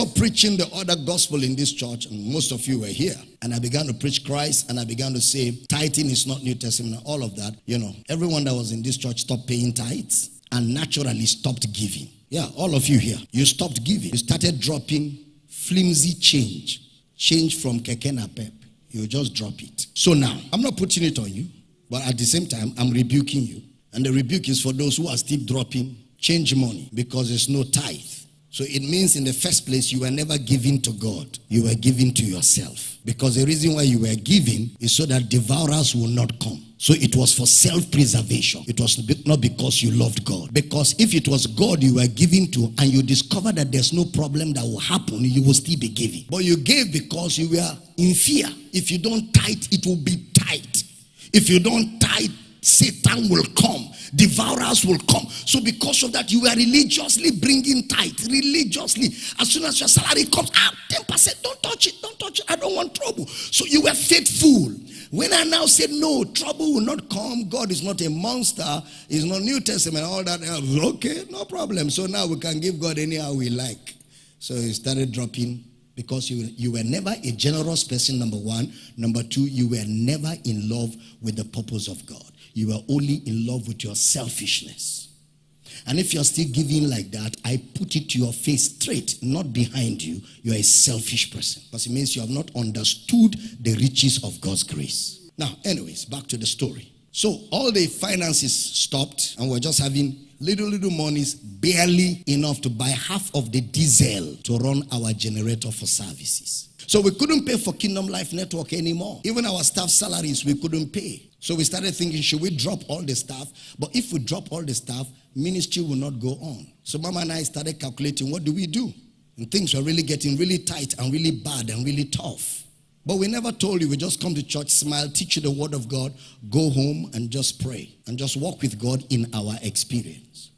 stopped preaching the other gospel in this church, and most of you were here, and I began to preach Christ, and I began to say tithing is not New Testament, all of that, you know, everyone that was in this church stopped paying tithes and naturally stopped giving. Yeah, all of you here, you stopped giving. You started dropping flimsy change, change from kekena pep. You just drop it. So now, I'm not putting it on you, but at the same time, I'm rebuking you. And the rebuke is for those who are still dropping change money because there's no tithe. So it means in the first place, you were never giving to God. You were giving to yourself. Because the reason why you were giving is so that devourers will not come. So it was for self-preservation. It was not because you loved God. Because if it was God you were giving to and you discover that there's no problem that will happen, you will still be giving. But you gave because you were in fear. If you don't tithe, it will be tight. If you don't tithe, Satan will come, devourers will come. So, because of that, you were religiously bringing tithe, religiously. As soon as your salary comes, ah, 10%, don't touch it, don't touch it. I don't want trouble. So, you were faithful. When I now said, No, trouble will not come, God is not a monster, He's not New Testament, all that. Okay, no problem. So now we can give God anyhow we like. So he started dropping because you, you were never a generous person, number one. Number two, you were never in love with the purpose of God. You were only in love with your selfishness. And if you're still giving like that, I put it to your face straight, not behind you. You're a selfish person. Because it means you have not understood the riches of God's grace. Now, anyways, back to the story. So all the finances stopped, and we're just having little, little monies, barely enough to buy half of the diesel to run our generator for services. So we couldn't pay for Kingdom Life Network anymore. Even our staff salaries, we couldn't pay. So we started thinking, should we drop all the staff? But if we drop all the staff, ministry will not go on. So Mama and I started calculating, what do we do? And things were really getting really tight and really bad and really tough. But we never told you, we just come to church, smile, teach you the word of God, go home and just pray and just walk with God in our experience.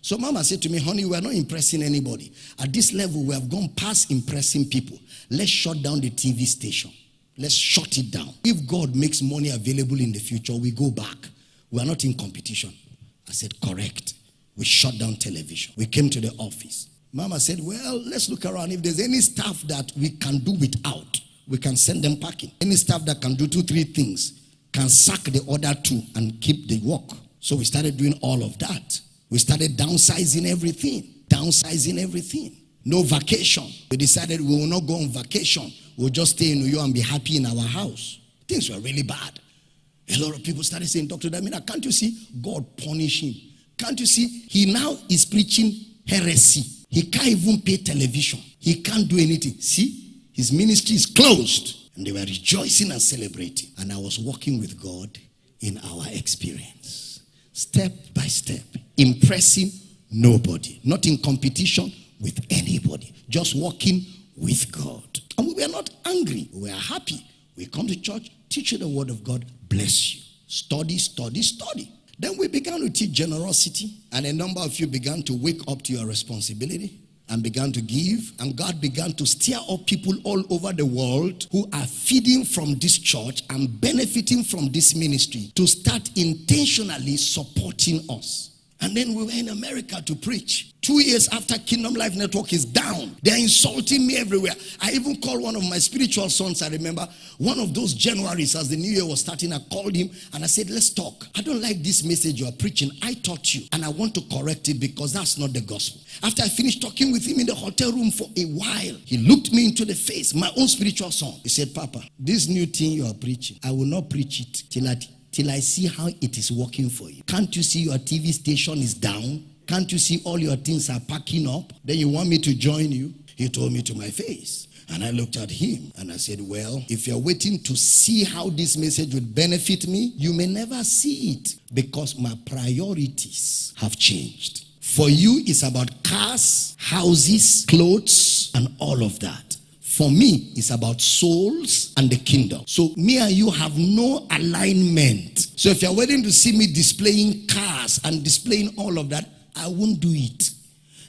So Mama said to me, honey, we are not impressing anybody. At this level, we have gone past impressing people. Let's shut down the TV station. Let's shut it down. If God makes money available in the future, we go back. We are not in competition. I said, correct. We shut down television. We came to the office. Mama said, well, let's look around. If there's any stuff that we can do without, we can send them packing. Any staff that can do two, three things can sack the other two and keep the work. So we started doing all of that. We started downsizing everything, downsizing everything. No vacation. We decided we will not go on vacation. We'll just stay in New York and be happy in our house. Things were really bad. A lot of people started saying, Dr. Damina, can't you see God punish him? Can't you see? He now is preaching heresy. He can't even pay television. He can't do anything. See, his ministry is closed. And they were rejoicing and celebrating. And I was walking with God in our experience, step by step impressing nobody, not in competition with anybody, just walking with God. And we were not angry, we were happy. We come to church, teach you the word of God, bless you. Study, study, study. Then we began to teach generosity, and a number of you began to wake up to your responsibility and began to give. And God began to stir up people all over the world who are feeding from this church and benefiting from this ministry to start intentionally supporting us. And then we were in America to preach. Two years after Kingdom Life Network is down, they're insulting me everywhere. I even called one of my spiritual sons. I remember one of those Januaries as the new year was starting. I called him and I said, Let's talk. I don't like this message you are preaching. I taught you and I want to correct it because that's not the gospel. After I finished talking with him in the hotel room for a while, he looked me into the face, my own spiritual son. He said, Papa, this new thing you are preaching, I will not preach it till I till I see how it is working for you. Can't you see your TV station is down? Can't you see all your things are packing up? Then you want me to join you? He told me to my face. And I looked at him and I said, Well, if you're waiting to see how this message would benefit me, you may never see it because my priorities have changed. For you, it's about cars, houses, clothes, and all of that. For me, it's about souls and the kingdom. So me and you have no alignment. So if you're waiting to see me displaying cars and displaying all of that, I won't do it.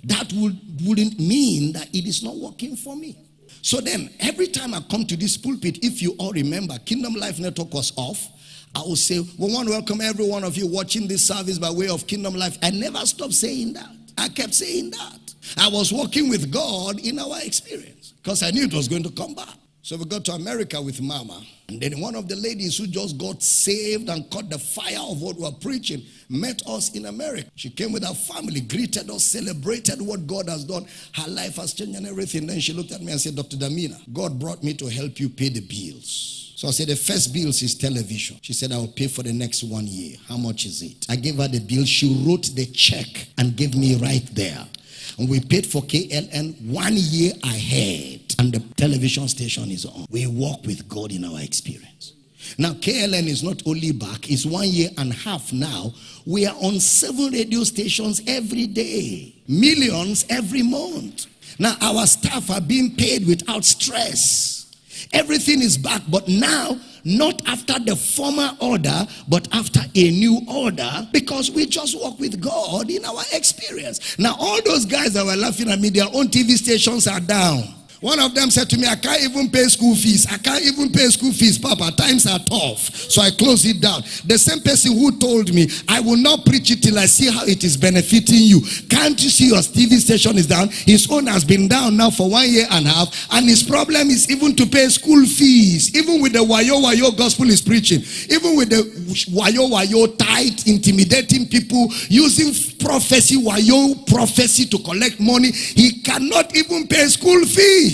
That would, wouldn't mean that it is not working for me. So then, every time I come to this pulpit, if you all remember, Kingdom Life Network was off. I will say, we want to welcome every one of you watching this service by way of Kingdom Life. I never stopped saying that. I kept saying that. I was walking with God in our experience because I knew it was going to come back. So we got to America with Mama. And then one of the ladies who just got saved and caught the fire of what we were preaching met us in America. She came with her family, greeted us, celebrated what God has done. Her life has changed and everything. Then she looked at me and said, Dr. Damina, God brought me to help you pay the bills. So I said, the first bills is television. She said, I will pay for the next one year. How much is it? I gave her the bill. She wrote the check and gave me right there. And we paid for KLN one year ahead. And the television station is on. We walk with God in our experience. Now, KLN is not only back, it's one year and a half now. We are on seven radio stations every day, millions every month. Now, our staff are being paid without stress. Everything is back, but now not after the former order, but after a new order, because we just walk with God in our experience. Now, all those guys that were laughing at me, their own TV stations are down. One of them said to me, I can't even pay school fees. I can't even pay school fees, Papa. Times are tough. So I closed it down. The same person who told me, I will not preach it till I see how it is benefiting you. Can't you see your TV station is down? His own has been down now for one year and a half. And his problem is even to pay school fees. Even with the Wayo Wayo gospel is preaching. Even with the Wayo Wayo tight, intimidating people, using prophecy, Wayo prophecy to collect money. He cannot even pay school fees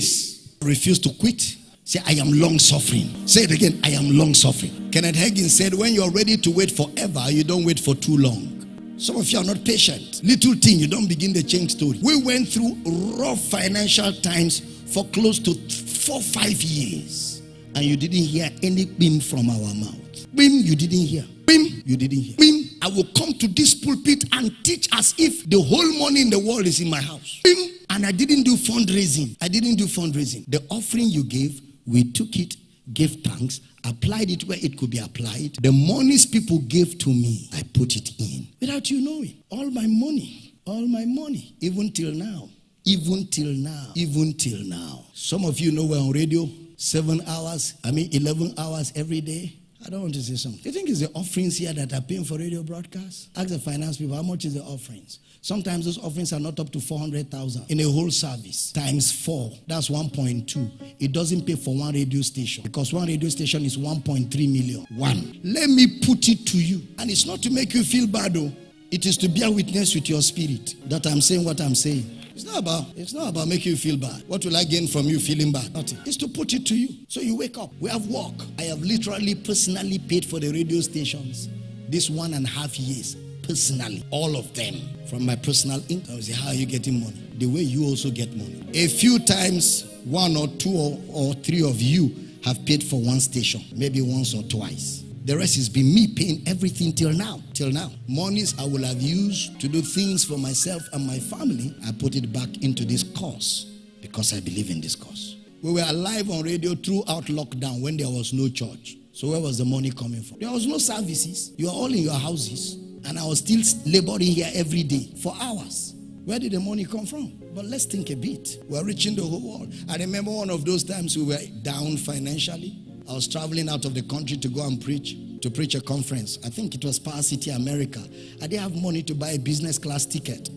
refuse to quit. Say, I am long suffering. Say it again, I am long suffering. Kenneth Hagin said, when you're ready to wait forever, you don't wait for too long. Some of you are not patient. Little thing, you don't begin the change story. We went through rough financial times for close to four, five years. And you didn't hear any beam from our mouth. Beam, you didn't hear. Beam, you didn't hear. Beam, I will come to this pulpit and teach as if the whole money in the world is in my house. Beam, and I didn't do fundraising. I didn't do fundraising. The offering you gave, we took it, gave thanks, applied it where it could be applied. The monies people gave to me, I put it in without you knowing. All my money, all my money, even till now. Even till now. Even till now. Some of you know we're on radio seven hours, I mean 11 hours every day. I don't want to say something. You think it's the offerings here that are paying for radio broadcasts? Ask the finance people, how much is the offerings? Sometimes those offerings are not up to 400,000 in a whole service times four. That's 1.2. It doesn't pay for one radio station because one radio station is 1.3 million. One. Let me put it to you. And it's not to make you feel bad though. It is to bear witness with your spirit that I'm saying what I'm saying. It's not about it's not about making you feel bad. What will I gain from you feeling bad? Nothing. It's to put it to you. So you wake up. We have work. I have literally personally paid for the radio stations this one and a half years personally, all of them from my personal income. I say, how are you getting money? The way you also get money. A few times, one or two or, or three of you have paid for one station, maybe once or twice. The rest has been me paying everything till now. Till now. Monies I will have used to do things for myself and my family, I put it back into this cause because I believe in this cause. We were alive on radio throughout lockdown when there was no church. So where was the money coming from? There was no services. You are all in your houses. And I was still laboring here every day for hours. Where did the money come from? But let's think a bit. We're reaching the whole world. I remember one of those times we were down financially. I was traveling out of the country to go and preach, to preach a conference. I think it was Power City, America. I didn't have money to buy a business class ticket.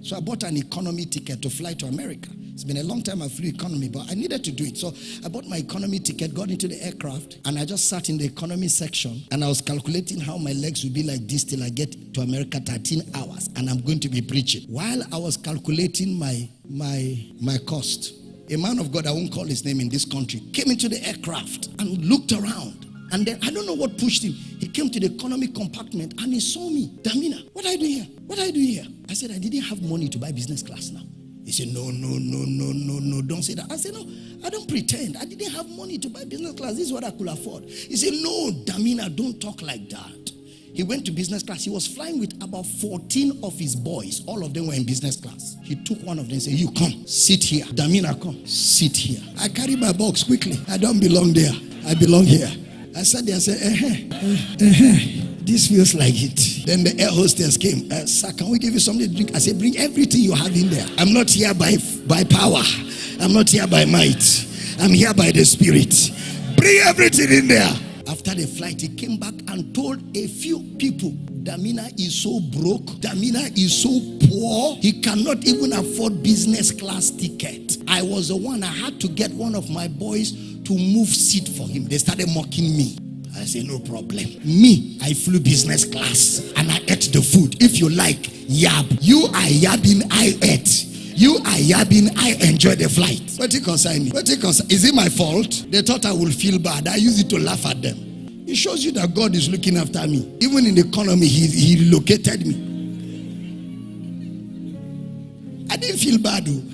So I bought an economy ticket to fly to America. It's been a long time I flew economy, but I needed to do it. So I bought my economy ticket, got into the aircraft, and I just sat in the economy section and I was calculating how my legs would be like this till I get to America 13 hours and I'm going to be preaching. While I was calculating my my my cost, a man of God, I won't call his name in this country, came into the aircraft and looked around. And then I don't know what pushed him. He came to the economy compartment and he saw me. Damina, what are you doing here? What are you doing here? I said, I didn't have money to buy business class now. He said, No, no, no, no, no, no, don't say that. I said, No, I don't pretend. I didn't have money to buy business class. This is what I could afford. He said, No, Damina, don't talk like that. He went to business class. He was flying with about 14 of his boys. All of them were in business class. He took one of them and said, You come, sit here. Damina, come, sit here. I carry my box quickly. I don't belong there. I belong here. I sat there and said, uh-huh, uh, uh-huh. This feels like it. Then the air hostess came. Uh, Sir, can we give you something to drink? I said, Bring everything you have in there. I'm not here by, by power, I'm not here by might. I'm here by the Spirit. Bring everything in there. After the flight, he came back and told a few people Damina is so broke. Damina is so poor. He cannot even afford business class ticket. I was the one, I had to get one of my boys to move seat for him. They started mocking me. I said, no problem. Me, I flew business class and I ate the food. If you like, yab. You are yabbing, I ate. You are yabbing, I enjoy the flight. What it concern me? What it concern? Is it my fault? They thought I would feel bad. I use it to laugh at them. It shows you that God is looking after me. Even in the economy, He, he located me. I didn't feel bad. Though. Oh.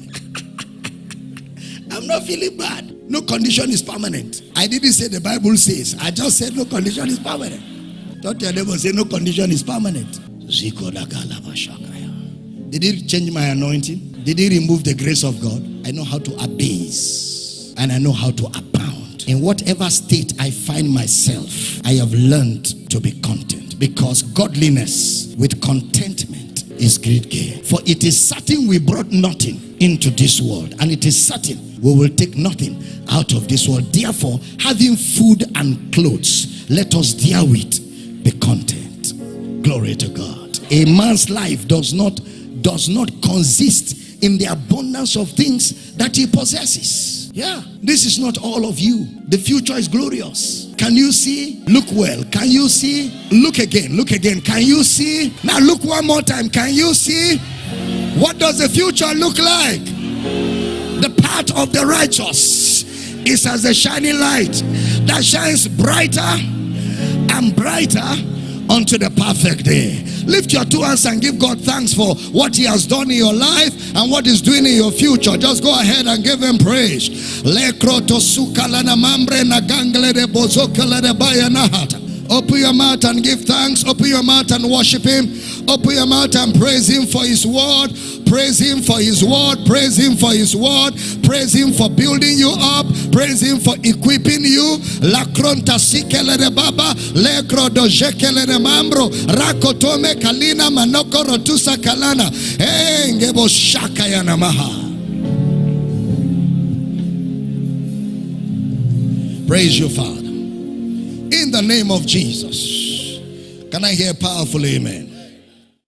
I'm not feeling bad. No condition is permanent. I didn't say the Bible says. I just said no condition is permanent. Don't your neighbor say no condition is permanent. Did he change my anointing? Did he remove the grace of God? I know how to abase and I know how to abound. In whatever state I find myself, I have learned to be content because godliness with contentment is great gain. For it is certain we brought nothing into this world, and it is certain we will take nothing out of this world. Therefore, having food and clothes, let us therewith be content. Glory to God. A man's life does not does not consist in the abundance of things that he possesses. Yeah, this is not all of you. The future is glorious. Can you see? Look well. Can you see? Look again. Look again. Can you see? Now look one more time. Can you see? What does the future look like? The path of the righteous is as a shining light that shines brighter and brighter unto the perfect day. Lift your two hands and give God thanks for what He has done in your life and what He's doing in your future. Just go ahead and give Him praise. Open your mouth and give thanks. Open your mouth and worship Him. Open your mouth and praise Him for His word. Praise Him for His word. Praise Him for His word. Praise Him for building you up. Praise Him for equipping you. La kronta sikele de baba. Lekro do jekele de mambro. Rakotome kalina manoko rotusa kalana. Engebo shaka ya namaha. Praise you, Father. In the name of Jesus. Can I hear powerful amen?